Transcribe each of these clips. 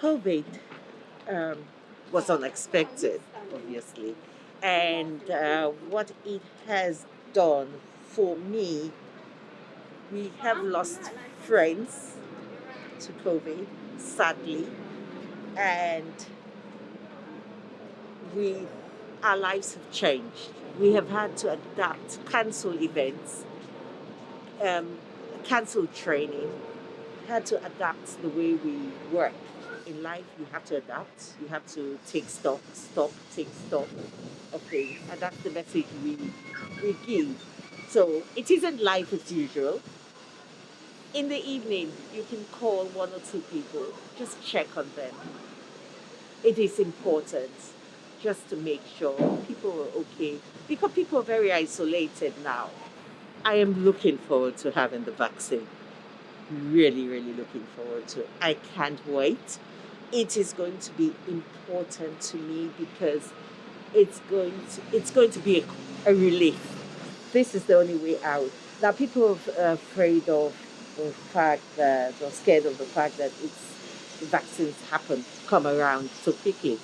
COVID um, was unexpected, obviously. And uh, what it has done for me, we have lost friends to COVID, sadly. And we, our lives have changed. We have had to adapt, cancel events, um, cancel training, had to adapt the way we work in life you have to adapt. You have to take stock stop take stock. Things and that's the message we we give. So it isn't life as usual. In the evening you can call one or two people. Just check on them. It is important just to make sure people are okay because people are very isolated now. I am looking forward to having the vaccine. Really really looking forward to it. i can't wait it is going to be important to me because it's going to it's going to be a, a relief. This is the only way out. Now people are afraid of the fact that or scared of the fact that it's vaccines happen come around so quickly.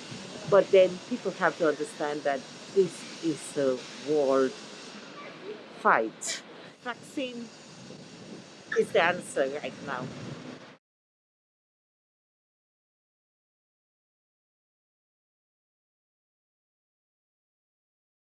But then people have to understand that this is a world fight. Vaccine is the answer right now.